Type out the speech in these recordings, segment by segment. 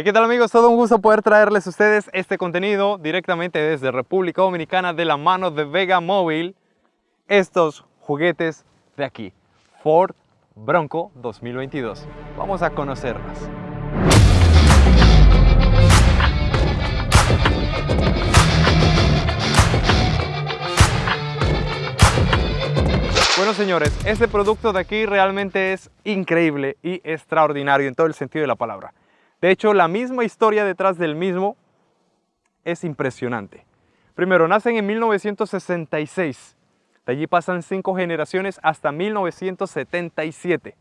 ¿Y qué tal amigos? Todo un gusto poder traerles a ustedes este contenido directamente desde República Dominicana de la mano de Vega Móvil. Estos juguetes de aquí, Ford Bronco 2022. Vamos a conocerlas. Bueno señores, este producto de aquí realmente es increíble y extraordinario en todo el sentido de la palabra. De hecho, la misma historia detrás del mismo es impresionante. Primero, nacen en 1966. De allí pasan cinco generaciones hasta 1977.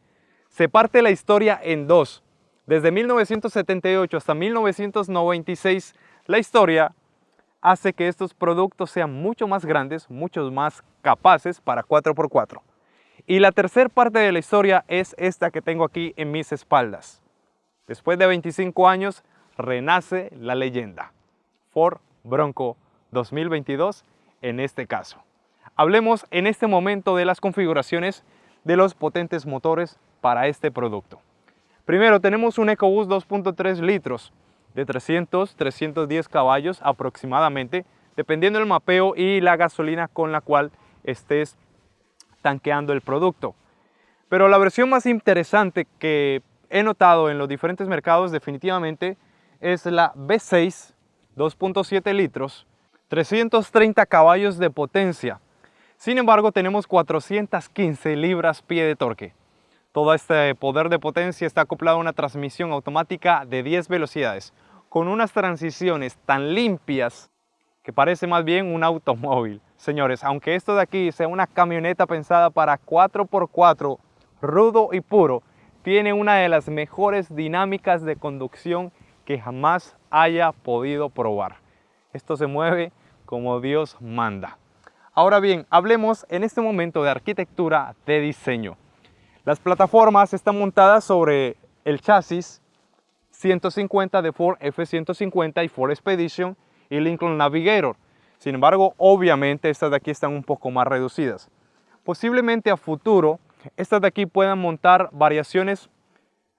Se parte la historia en dos. Desde 1978 hasta 1996, la historia hace que estos productos sean mucho más grandes, mucho más capaces para 4x4. Y la tercera parte de la historia es esta que tengo aquí en mis espaldas. Después de 25 años, renace la leyenda. Ford Bronco 2022 en este caso. Hablemos en este momento de las configuraciones de los potentes motores para este producto. Primero tenemos un EcoBoost 2.3 litros de 300-310 caballos aproximadamente, dependiendo del mapeo y la gasolina con la cual estés tanqueando el producto. Pero la versión más interesante que he notado en los diferentes mercados definitivamente es la V6 2.7 litros, 330 caballos de potencia. Sin embargo, tenemos 415 libras-pie de torque. Todo este poder de potencia está acoplado a una transmisión automática de 10 velocidades, con unas transiciones tan limpias que parece más bien un automóvil. Señores, aunque esto de aquí sea una camioneta pensada para 4x4 rudo y puro, tiene una de las mejores dinámicas de conducción que jamás haya podido probar. Esto se mueve como Dios manda. Ahora bien, hablemos en este momento de arquitectura de diseño. Las plataformas están montadas sobre el chasis 150 de Ford F-150 y Ford Expedition y Lincoln Navigator. Sin embargo, obviamente estas de aquí están un poco más reducidas. Posiblemente a futuro estas de aquí puedan montar variaciones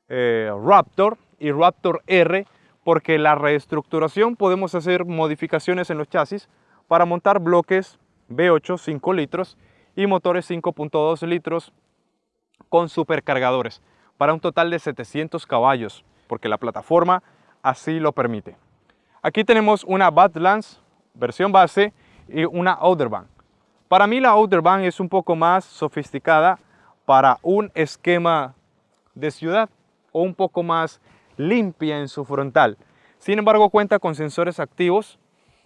eh, Raptor y Raptor R porque la reestructuración podemos hacer modificaciones en los chasis para montar bloques V8 5 litros y motores 5.2 litros con supercargadores para un total de 700 caballos porque la plataforma así lo permite. Aquí tenemos una Badlands versión base y una Outerban. Para mí la Outerban es un poco más sofisticada para un esquema de ciudad o un poco más limpia en su frontal. Sin embargo, cuenta con sensores activos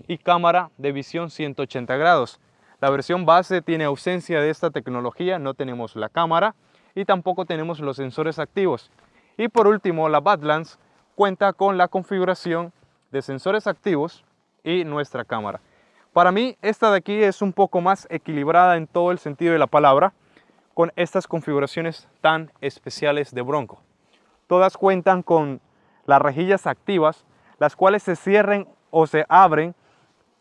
y cámara de visión 180 grados. La versión base tiene ausencia de esta tecnología, no tenemos la cámara y tampoco tenemos los sensores activos. Y por último, la Badlands cuenta con la configuración de sensores activos y nuestra cámara. Para mí, esta de aquí es un poco más equilibrada en todo el sentido de la palabra con estas configuraciones tan especiales de Bronco. Todas cuentan con las rejillas activas, las cuales se cierren o se abren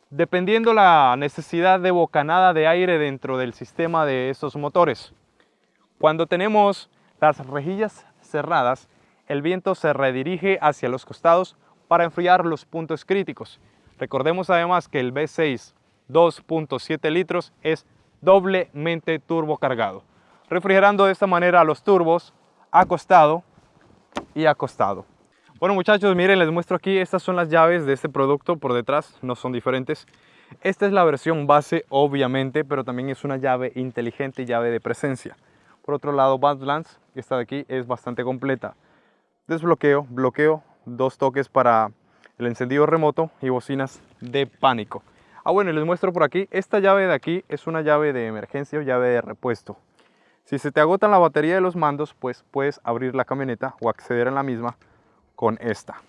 dependiendo la necesidad de bocanada de aire dentro del sistema de estos motores. Cuando tenemos las rejillas cerradas, el viento se redirige hacia los costados para enfriar los puntos críticos. Recordemos además que el V6 2.7 litros es doblemente turbocargado refrigerando de esta manera los turbos acostado y acostado. Bueno muchachos, miren, les muestro aquí, estas son las llaves de este producto por detrás, no son diferentes. Esta es la versión base, obviamente, pero también es una llave inteligente, llave de presencia. Por otro lado, Badlands, esta de aquí, es bastante completa. Desbloqueo, bloqueo, dos toques para el encendido remoto y bocinas de pánico. Ah, bueno, les muestro por aquí, esta llave de aquí es una llave de emergencia o llave de repuesto. Si se te agotan la batería de los mandos, pues puedes abrir la camioneta o acceder a la misma con esta.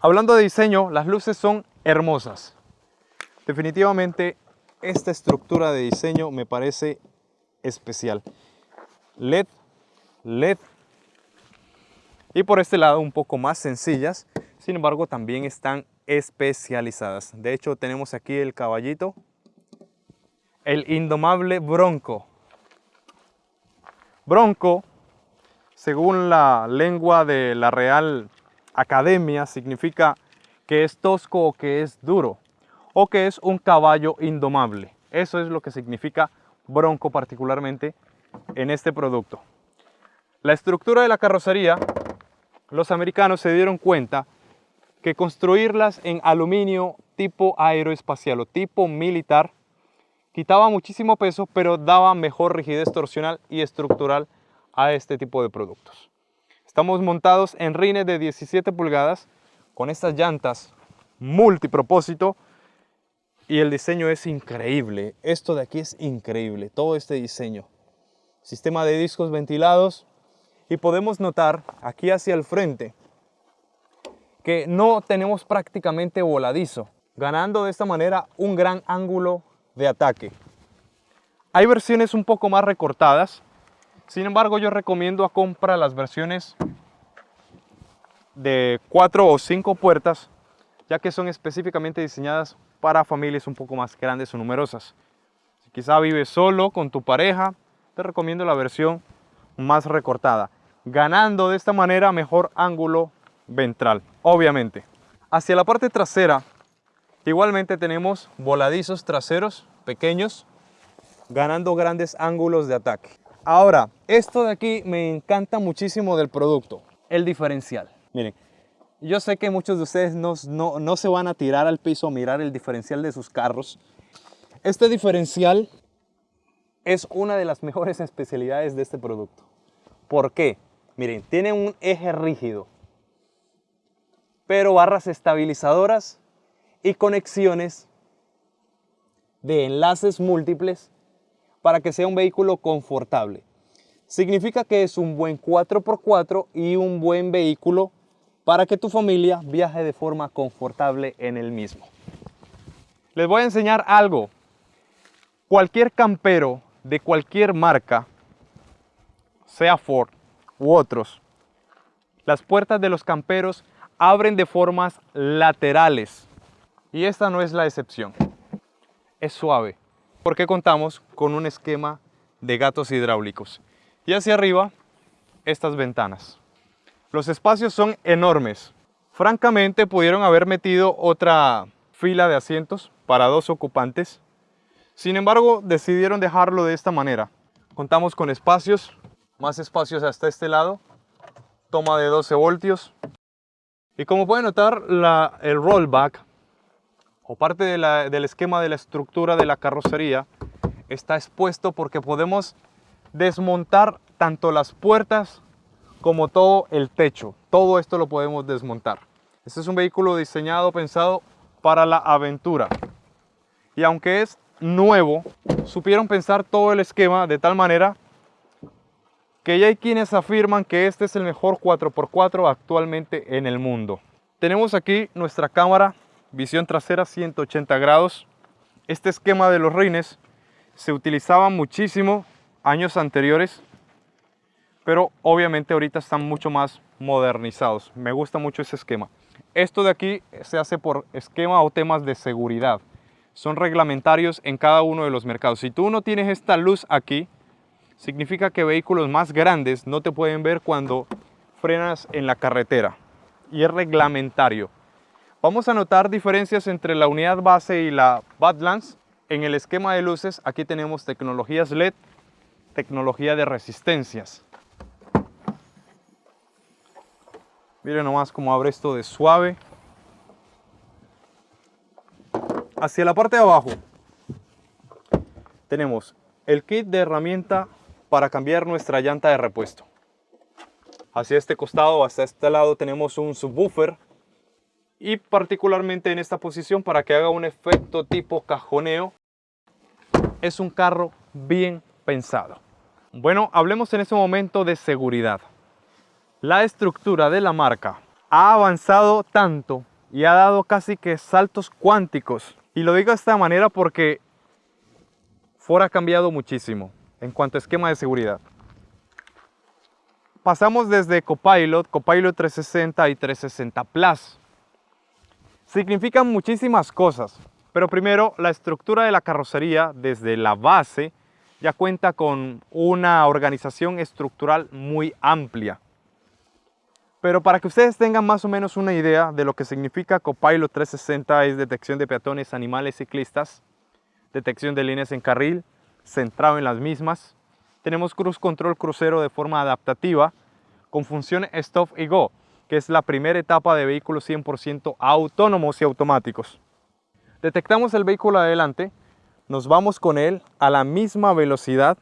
Hablando de diseño, las luces son hermosas. Definitivamente esta estructura de diseño me parece especial. LED, LED. Y por este lado un poco más sencillas, sin embargo también están especializadas. De hecho tenemos aquí el caballito, el indomable bronco. Bronco, según la lengua de la Real academia significa que es tosco o que es duro o que es un caballo indomable. Eso es lo que significa bronco particularmente en este producto. La estructura de la carrocería, los americanos se dieron cuenta que construirlas en aluminio tipo aeroespacial o tipo militar quitaba muchísimo peso, pero daba mejor rigidez torsional y estructural a este tipo de productos. Estamos montados en rines de 17 pulgadas con estas llantas multipropósito y el diseño es increíble. Esto de aquí es increíble, todo este diseño. Sistema de discos ventilados y podemos notar aquí hacia el frente que no tenemos prácticamente voladizo, ganando de esta manera un gran ángulo de ataque. Hay versiones un poco más recortadas, sin embargo yo recomiendo a compra las versiones de cuatro o cinco puertas, ya que son específicamente diseñadas para familias un poco más grandes o numerosas. Si quizá vives solo con tu pareja, te recomiendo la versión más recortada, ganando de esta manera mejor ángulo ventral, obviamente. Hacia la parte trasera, igualmente tenemos voladizos traseros pequeños, ganando grandes ángulos de ataque. Ahora, esto de aquí me encanta muchísimo del producto, el diferencial. Miren, yo sé que muchos de ustedes no, no, se van a tirar al piso a mirar el diferencial de sus carros. Este diferencial es una de las mejores especialidades de este producto. ¿Por qué? Miren, tiene un eje rígido, pero barras estabilizadoras y conexiones de enlaces múltiples para que sea un vehículo confortable. Significa que es un buen 4x4 y un buen vehículo para que tu familia viaje de forma confortable en el mismo. Les voy a enseñar algo. Cualquier campero de cualquier marca, sea Ford u otros, las puertas de los camperos abren de formas laterales. Y esta no es la excepción. Es suave, porque contamos con un esquema de gatos hidráulicos. Y hacia arriba, estas ventanas. Los espacios son enormes. Francamente pudieron haber metido otra fila de asientos para dos ocupantes. Sin embargo, decidieron dejarlo de esta manera. Contamos con espacios, más espacios hasta este lado, toma de 12 voltios. Y como pueden notar, el rollback, o parte del esquema de la estructura de la carrocería, está expuesto porque podemos desmontar tanto las puertas como todo el techo. Todo esto lo podemos desmontar. Este es un vehículo diseñado, pensado para la aventura. Y aunque es nuevo, supieron pensar todo el esquema de tal manera que ya hay quienes afirman que este es el mejor 4x4 actualmente en el mundo. Tenemos aquí nuestra cámara, visión trasera 180 grados. Este esquema de los rines se utilizaba muchísimo años anteriores pero obviamente ahorita están mucho más modernizados. Me gusta mucho ese esquema. Esto de aquí se hace por esquema o temas de seguridad. Son reglamentarios en cada uno de los mercados. Si tú no tienes esta luz aquí, significa que vehículos más grandes no te pueden ver cuando frenas en la carretera. Y es reglamentario. Vamos a notar diferencias entre la unidad base y la Badlands. En el esquema de luces, aquí tenemos tecnologías LED, tecnología de resistencias. Miren nomás cómo abre esto de suave. Hacia la parte de abajo tenemos el kit de herramienta para cambiar nuestra llanta de repuesto. Hacia este costado, hasta este lado tenemos un subwoofer y particularmente en esta posición para que haga un efecto tipo cajoneo es un carro bien pensado. Bueno, hablemos en este momento de seguridad la estructura de la marca ha avanzado tanto y ha dado casi que saltos cuánticos. Y lo digo de esta manera porque Ford ha cambiado muchísimo en cuanto a esquema de seguridad. Pasamos desde Copilot, Copilot 360 y 360 Plus. Significan muchísimas cosas, pero primero la estructura de la carrocería desde la base ya cuenta con una organización estructural muy amplia Pero para que ustedes tengan más o menos una idea de lo que significa Copilot 360 es detección de peatones, animales, ciclistas, detección de líneas en carril, centrado en las mismas. Tenemos Cruise Control crucero de forma adaptativa con función Stop y Go, que es la primera etapa de vehículos 100% autónomos y automáticos. Detectamos el vehículo adelante, nos vamos con él a la misma velocidad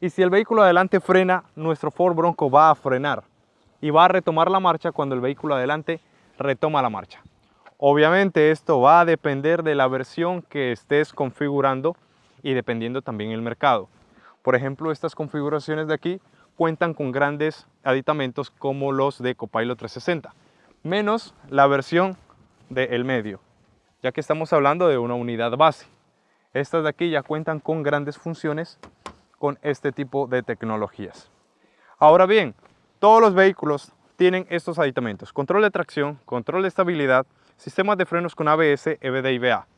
y si el vehículo adelante frena, nuestro Ford Bronco va a frenar y va a retomar la marcha cuando el vehículo adelante retoma la marcha. Obviamente esto va a depender de la versión que estés configurando y dependiendo también el mercado. Por ejemplo, estas configuraciones de aquí cuentan con grandes aditamentos como los de Copilot 360, menos la versión del medio, ya que estamos hablando de una unidad base. Estas de aquí ya cuentan con grandes funciones con este tipo de tecnologías. Ahora bien, todos los vehículos tienen estos aditamentos. Control de tracción, control de estabilidad, sistemas de frenos con ABS, EBD y VA.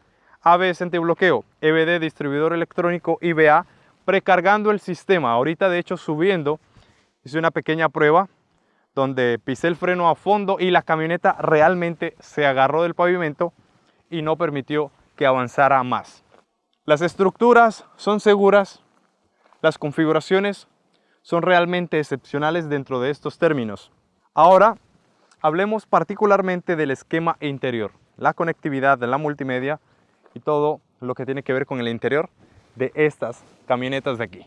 ABS antibloqueo, EBD distribuidor electrónico y VA precargando el sistema. Ahorita de hecho subiendo hice una pequeña prueba donde pisé el freno a fondo y la camioneta realmente se agarró del pavimento y no permitió que avanzara más. Las estructuras son seguras, las configuraciones son realmente excepcionales dentro de estos términos. Ahora, hablemos particularmente del esquema interior, la conectividad de la multimedia y todo lo que tiene que ver con el interior de estas camionetas de aquí.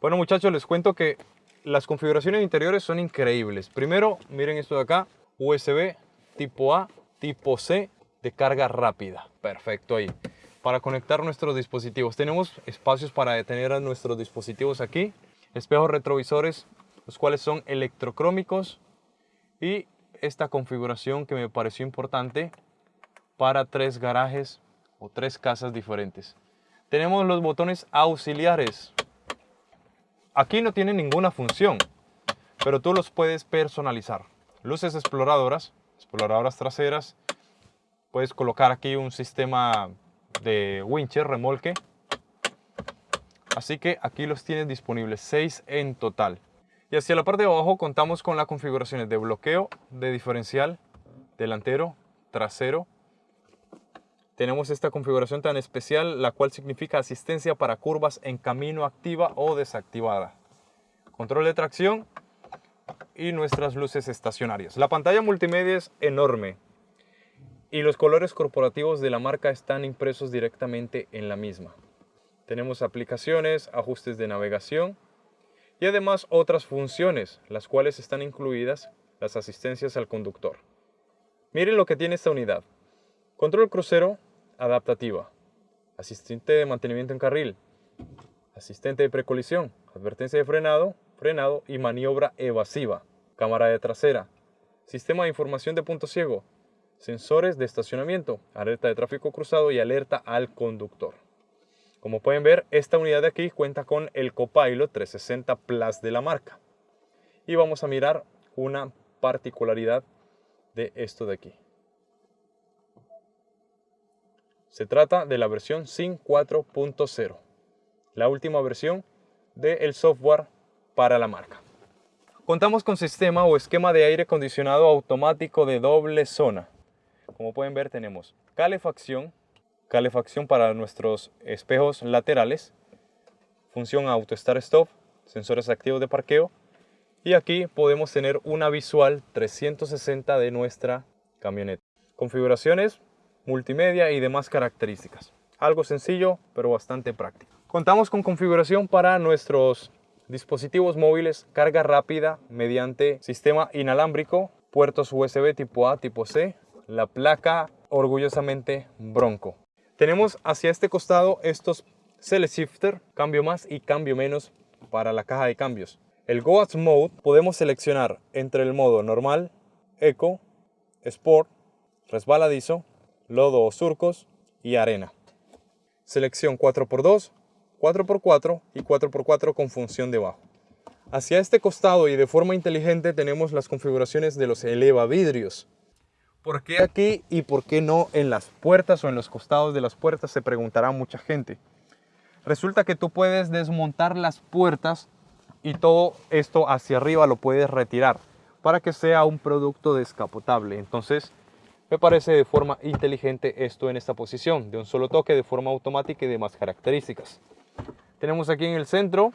Bueno muchachos, les cuento que las configuraciones interiores son increíbles. Primero, miren esto de acá, USB tipo A, tipo C de carga rápida. Perfecto ahí. Para conectar nuestros dispositivos. Tenemos espacios para detener a nuestros dispositivos aquí espejos retrovisores, los cuales son electrocrómicos y esta configuración que me pareció importante para tres garajes o tres casas diferentes. Tenemos los botones auxiliares. Aquí no tienen ninguna función, pero tú los puedes personalizar. Luces exploradoras, exploradoras traseras. Puedes colocar aquí un sistema de wincher, remolque, Así que aquí los tienes disponibles, 6 en total. Y hacia la parte de abajo contamos con las configuraciones de bloqueo, de diferencial, delantero, trasero. Tenemos esta configuración tan especial, la cual significa asistencia para curvas en camino activa o desactivada. Control de tracción y nuestras luces estacionarias. La pantalla multimedia es enorme y los colores corporativos de la marca están impresos directamente en la misma. Tenemos aplicaciones, ajustes de navegación y además otras funciones, las cuales están incluidas las asistencias al conductor. Miren lo que tiene esta unidad. Control crucero adaptativa, asistente de mantenimiento en carril, asistente de precolisión, advertencia de frenado, frenado y maniobra evasiva, cámara de trasera, sistema de información de punto ciego, sensores de estacionamiento, alerta de tráfico cruzado y alerta al conductor. Como pueden ver, esta unidad de aquí cuenta con el Copilot 360 Plus de la marca. Y vamos a mirar una particularidad de esto de aquí. Se trata de la versión SYN 4.0, la última versión del software para la marca. Contamos con sistema o esquema de aire acondicionado automático de doble zona. Como pueden ver tenemos calefacción, calefacción para nuestros espejos laterales, función auto start stop, sensores activos de parqueo y aquí podemos tener una visual 360 de nuestra camioneta. Configuraciones, multimedia y demás características. Algo sencillo pero bastante práctico. Contamos con configuración para nuestros dispositivos móviles, carga rápida mediante sistema inalámbrico, puertos USB tipo A, tipo C, la placa orgullosamente Bronco. Tenemos hacia este costado estos Select Shifter, cambio más y cambio menos para la caja de cambios. El Go Mode podemos seleccionar entre el modo normal, Eco, Sport, resbaladizo, lodo o surcos y arena. Selección 4x2, 4x4 y 4x4 con función de bajo. Hacia este costado y de forma inteligente tenemos las configuraciones de los eleva vidrios. ¿Por qué aquí y por qué no en las puertas o en los costados de las puertas? Se preguntará mucha gente. Resulta que tú puedes desmontar las puertas y todo esto hacia arriba lo puedes retirar. para que sea un producto descapotable. Entonces, me parece de forma inteligente esto en esta posición, de un solo toque, de forma automática y demás características. Tenemos aquí en el centro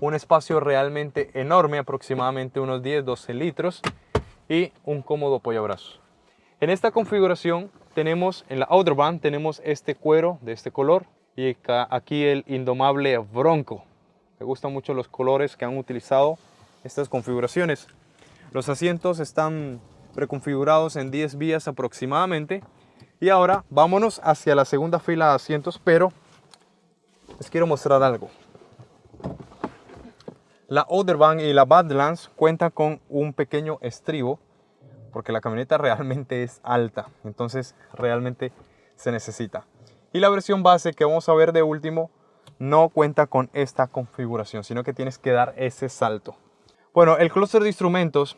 un espacio realmente enorme, aproximadamente unos 10-12 litros y un cómodo apoyabrazo. En esta configuración tenemos, en la outer band, tenemos este cuero de este color y aquí el indomable Bronco. Me gustan mucho los colores que han utilizado estas configuraciones. Los asientos están preconfigurados en 10 vías aproximadamente. Y ahora vámonos hacia la segunda fila de asientos, pero les quiero mostrar algo. La Outervan y la Badlands cuentan con un pequeño estribo porque la camioneta realmente es alta, entonces realmente se necesita. Y la versión base que vamos a ver de último no cuenta con esta configuración, sino que tienes que dar ese salto. Bueno, el clúster de instrumentos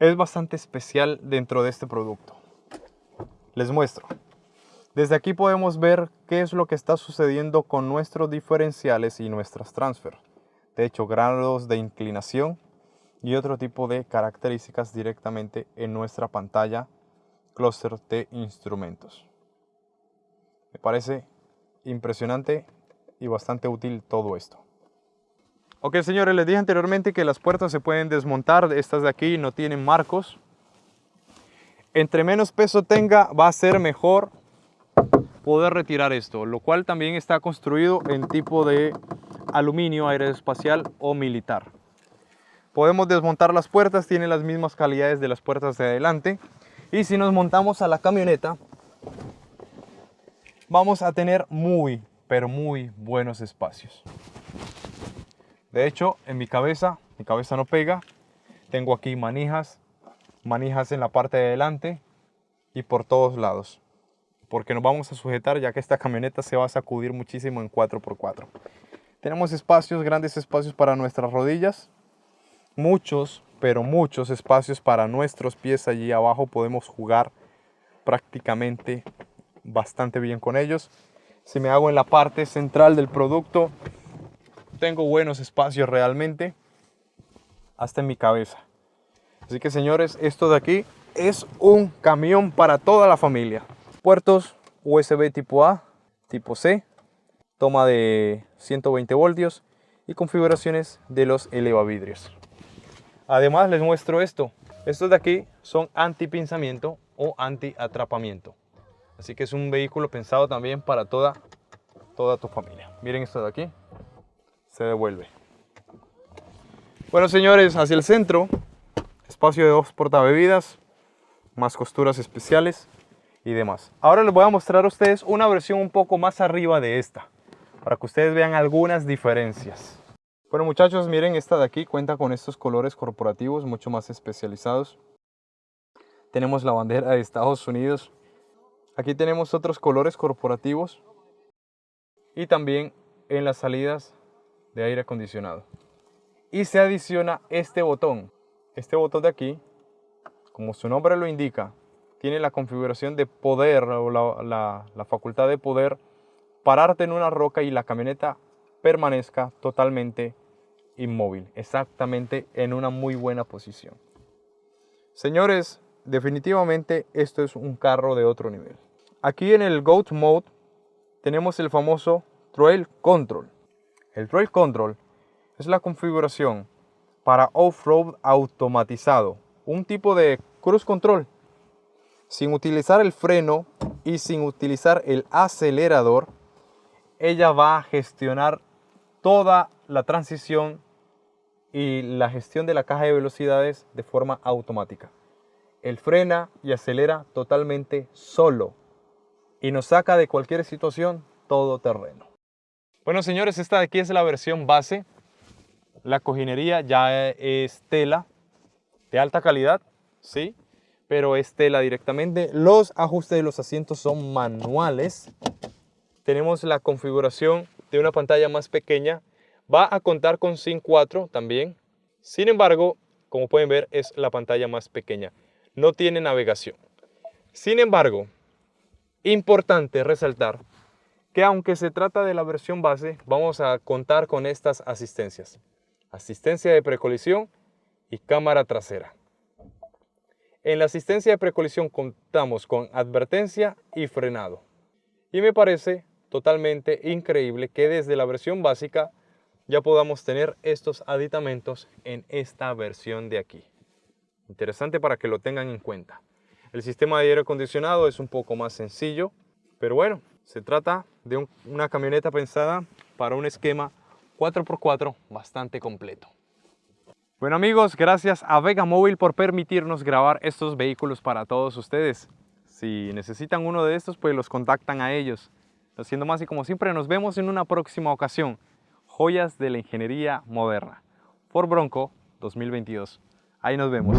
es bastante especial dentro de este producto. Les muestro. Desde aquí podemos ver qué es lo que está sucediendo con nuestros diferenciales y nuestras transfer. De hecho, grados de inclinación y otro tipo de características directamente en nuestra pantalla clúster de instrumentos. Me parece impresionante y bastante útil todo esto. Ok señores, les dije anteriormente que las puertas se pueden desmontar, estas de aquí no tienen marcos. Entre menos peso tenga va a ser mejor poder retirar esto, lo cual también está construido en tipo de aluminio aeroespacial o militar. Podemos desmontar las puertas, tienen las mismas calidades de las puertas de adelante. Y si nos montamos a la camioneta, vamos a tener muy, pero muy buenos espacios. De hecho, en mi cabeza, mi cabeza no pega. Tengo aquí manijas, manijas en la parte de adelante y por todos lados. Porque nos vamos a sujetar ya que esta camioneta se va a sacudir muchísimo en 4x4. Tenemos espacios, grandes espacios para nuestras rodillas. Muchos, pero muchos espacios para nuestros pies allí abajo. Podemos jugar prácticamente bastante bien con ellos. Si me hago en la parte central del producto, tengo buenos espacios realmente, hasta en mi cabeza. Así que señores, esto de aquí es un camión para toda la familia. Puertos USB tipo A, tipo C, toma de 120 voltios y configuraciones de los elevavidrios. Además les muestro esto. Estos de aquí son anti-pinzamiento o anti-atrapamiento. Así que es un vehículo pensado también para toda, toda tu familia. Miren esto de aquí se devuelve. Bueno señores, hacia el centro, espacio de dos portabebidas, más costuras especiales y demás. Ahora les voy a mostrar a ustedes una versión un poco más arriba de esta, para que ustedes vean algunas diferencias. Bueno muchachos, miren esta de aquí cuenta con estos colores corporativos mucho más especializados. Tenemos la bandera de Estados Unidos. Aquí tenemos otros colores corporativos. Y también en las salidas de aire acondicionado. Y se adiciona este botón. Este botón de aquí, como su nombre lo indica, tiene la configuración de poder o la, la facultad de poder pararte en una roca y la camioneta permanezca totalmente inmóvil, exactamente en una muy buena posición. Señores, definitivamente esto es un carro de otro nivel. Aquí en el GOAT Mode tenemos el famoso Trail Control. El Trail Control es la configuración para off-road automatizado, un tipo de cruise control. Sin utilizar el freno y sin utilizar el acelerador, ella va a gestionar toda la transición y la gestión de la caja de velocidades de forma automática. Él frena y acelera totalmente solo y nos saca de cualquier situación todo terreno. Bueno, señores, esta de aquí es la versión base. La cojinería ya es tela de alta calidad, ¿sí? Pero es tela directamente. Los ajustes de los asientos son manuales. Tenemos la configuración de una pantalla más pequeña. Va a contar con SIM 4 también. Sin embargo, como pueden ver, es la pantalla más pequeña. No tiene navegación. Sin embargo, importante resaltar que aunque se trata de la versión base, vamos a contar con estas asistencias. Asistencia de precolisión y cámara trasera. En la asistencia de precolisión contamos con advertencia y frenado. Y me parece totalmente increíble que desde la versión básica ya podamos tener estos aditamentos en esta versión de aquí. Interesante para que lo tengan en cuenta. El sistema de aire acondicionado es un poco más sencillo, pero bueno, se trata de una camioneta pensada para un esquema 4x4 bastante completo. Bueno amigos, gracias a Vega Móvil por permitirnos grabar estos vehículos para todos ustedes. Si necesitan uno de estos, pues los contactan a ellos. Haciendo más y como siempre, nos vemos en una próxima ocasión. Joyas de la Ingeniería Moderna. Ford Bronco 2022. Ahí nos vemos.